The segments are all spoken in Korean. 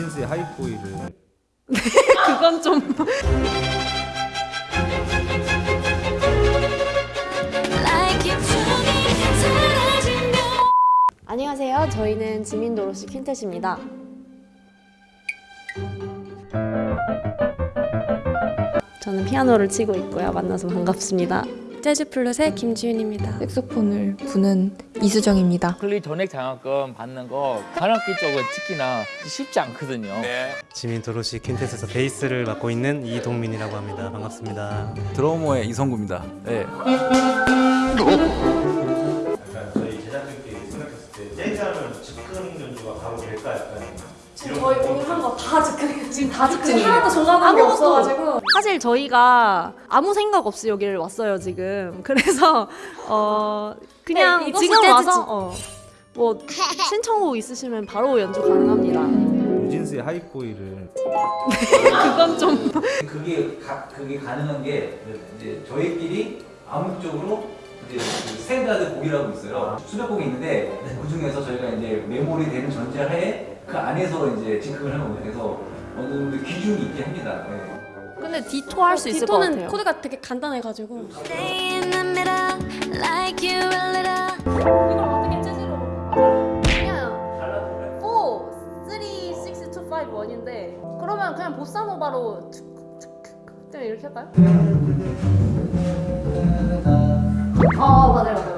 뉴진스의 하이보이를 그건 좀 안녕하세요. 저희는 지민도로시 퀸텟입니다. 저는 피아노를 치고 있고요. 만나서 반갑습니다. 재즈 플룻의 김지윤입니다. 색소폰을 부는 이수정입니다. 클리 전액 장학금 받는 거 관악기 쪽은 특히나 쉽지 않거든요. 지민 도로시 퀸텟에서 베이스를 맡고 있는 이동민이라고 합니다. 반갑습니다. 드러머의 이성구입니다. 네. 지금 다 즉흥이에요. 하나도 정하는 게 없어가지고 사실 저희가 아무 생각 없이 여기를 왔어요 지금. 그래서 어 그냥 네, 지금. 와서 어, 뭐 신청곡 있으시면 바로 연주 가능합니다. 뉴진스의 Hype Boy를 그건 좀 그게 가, 그게 가능한 게 이제 저희끼리 암묵적으로 이제 그 스탠다드 곡이라고 있어요. 수백 곡이 있는데 그 중에서 저희가 이제 메모리 되는 전제하에 그 안에서 이제 징크를 하는 거예요. 그래서 어느 정도 기준이 있게 합니다. 네. 근데 Ditto 할 수 있을 것 Ditto는 같아요. 코드가 되게 간단해가지고 Stay in the middle like you a little 이걸 어떻게 재즈로 그냥 4, 3, 6, 2, 5, 1인데 그러면 그냥 보사노바로 그냥 이렇게 할까요? 어 맞아요 맞아요 맞아요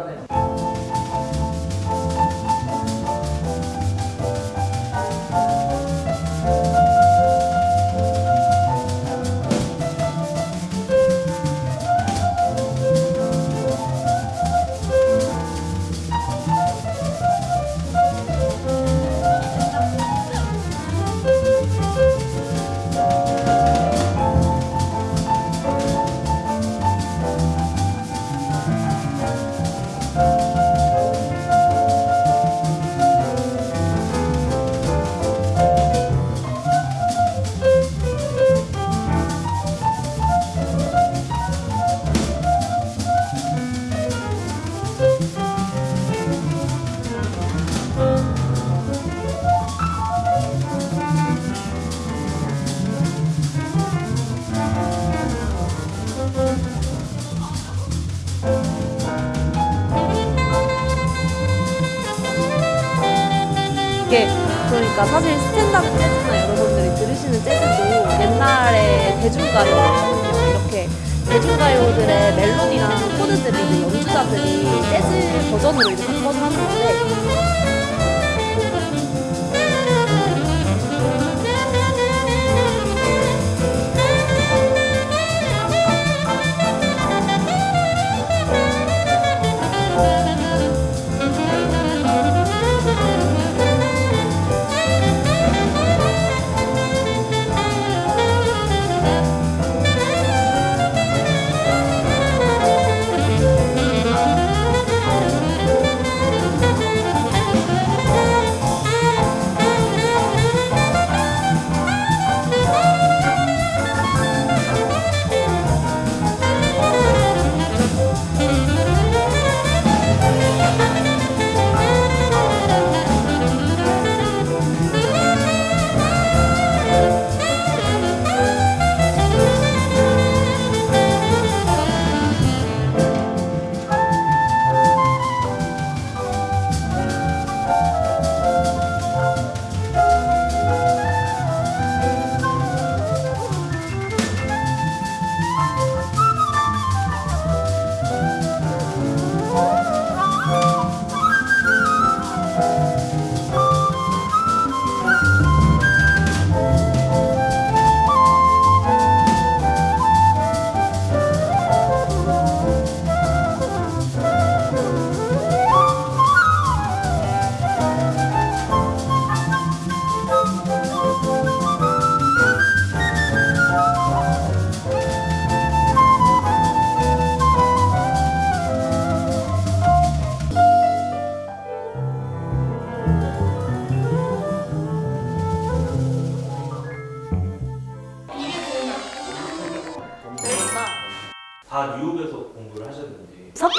사실 스탠다드 재즈나 여러분들이 들으시는 재즈도 옛날에 대중가요거든요. 이렇게 대중가요들의 멜로디랑 코드들을 이제 연주자들이 재즈 버전으로 이제 바꿔서 하는 건데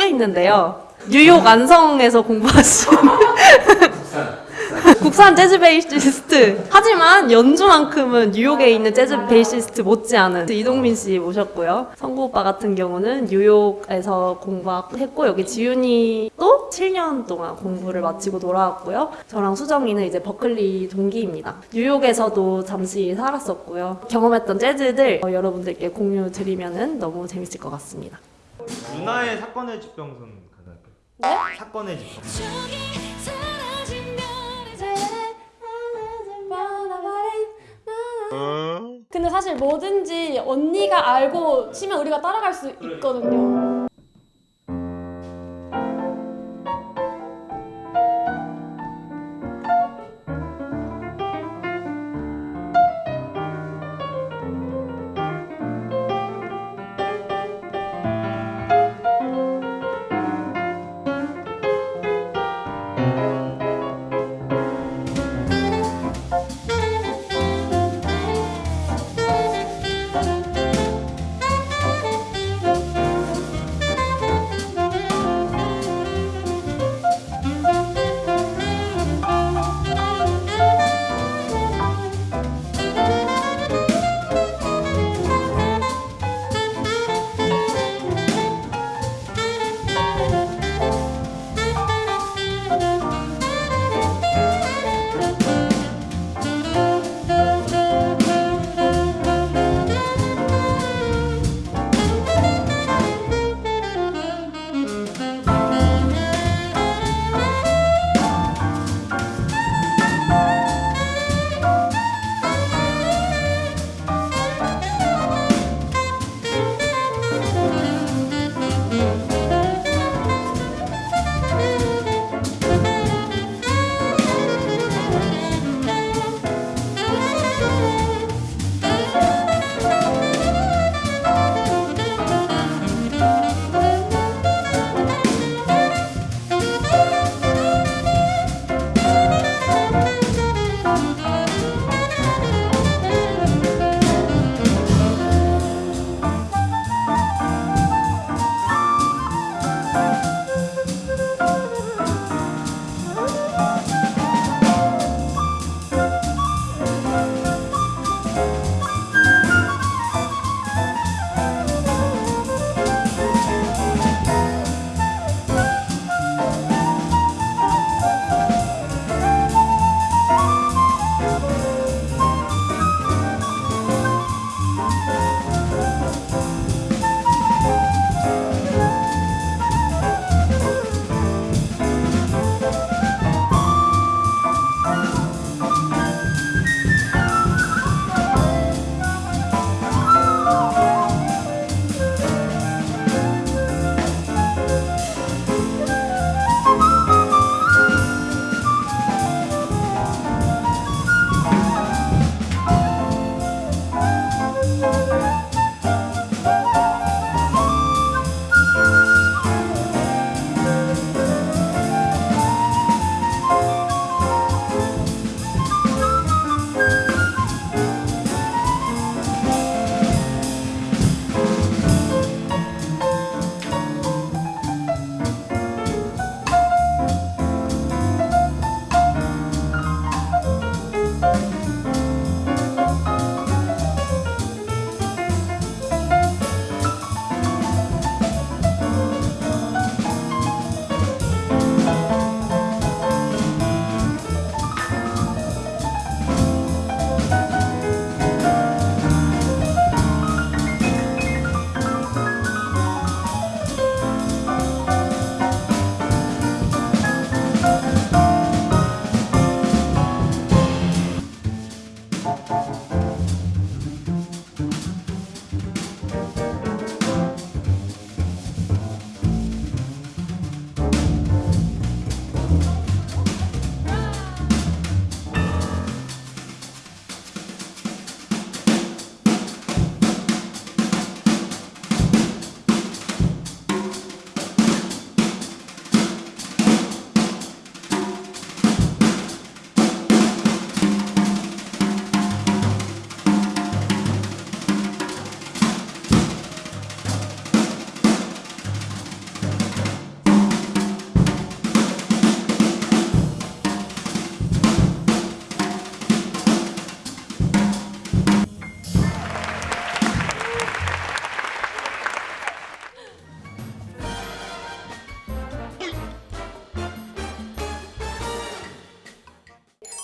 섞여 있는데요. 뉴욕 안성에서 공부하신 국산 재즈 베이시스트. 하지만 연주만큼은 뉴욕에 있는 재즈 베이시스트 못지않은 이동민 씨 모셨고요. 성구 오빠 같은 경우는 뉴욕에서 공부했고 여기 지윤이도 7년 동안 공부를 마치고 돌아왔고요. 저랑 수정이는 이제 버클리 동기입니다. 뉴욕에서도 잠시 살았었고요. 경험했던 재즈들 어, 여러분들께 공유 드리면은 너무 재밌을 것 같습니다. 누나의 사건의 집병선 가능할까요? 네? 사건의 집병선. 근데 사실 뭐든지 언니가 알고 치면 우리가 따라갈 수 있거든요.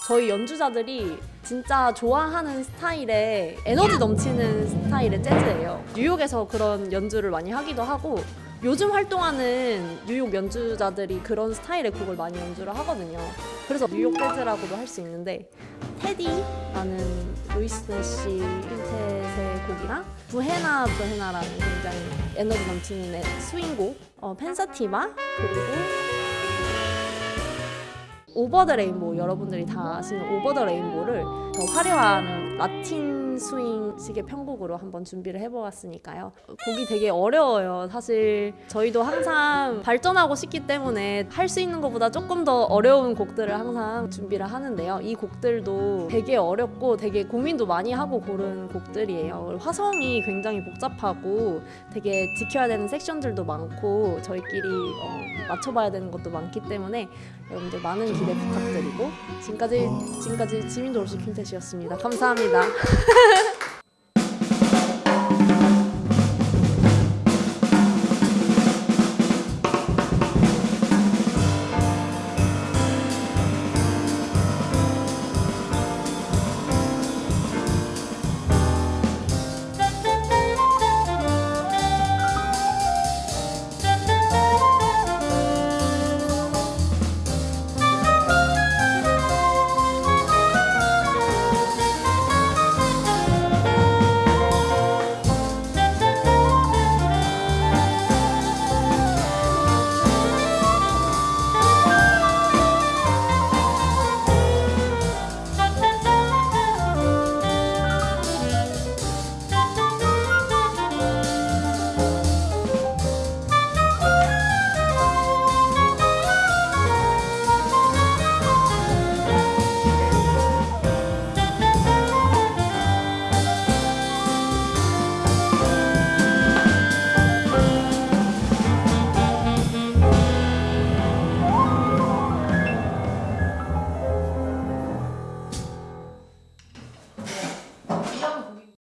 저희 연주자들이 진짜 좋아하는 스타일의 에너지 넘치는 스타일의 재즈예요. 뉴욕에서 그런 연주를 많이 하기도 하고 요즘 활동하는 뉴욕 연주자들이 그런 스타일의 곡을 많이 연주를 하거든요. 그래서 뉴욕 재즈라고도 할 수 있는데 테디라는 루이스 내시 퀸텟의 곡이랑 부헤나 부헤나라는 굉장히 에너지 넘치는 애- 스윙곡 어, 펜사티바 그리고 Over the Rainbow 여러분들이 다 아시는 Over the Rainbow를 더 화려한 라틴 스윙식의 편곡으로 한번 준비를 해보았으니까요. 곡이 되게 어려워요. 사실 저희도 항상 발전하고 싶기 때문에 할 수 있는 것보다 조금 더 어려운 곡들을 항상 준비를 하는데요. 이 곡들도 되게 어렵고 되게 고민도 많이 하고 고른 곡들이에요. 화성이 굉장히 복잡하고 되게 지켜야 되는 섹션들도 많고 저희끼리 어, 맞춰봐야 되는 것도 많기 때문에 여러분들 많은 기대 부탁드리고 지금까지 지금까지 지민도 올시 퀸텟이었습니다. 감사합니다.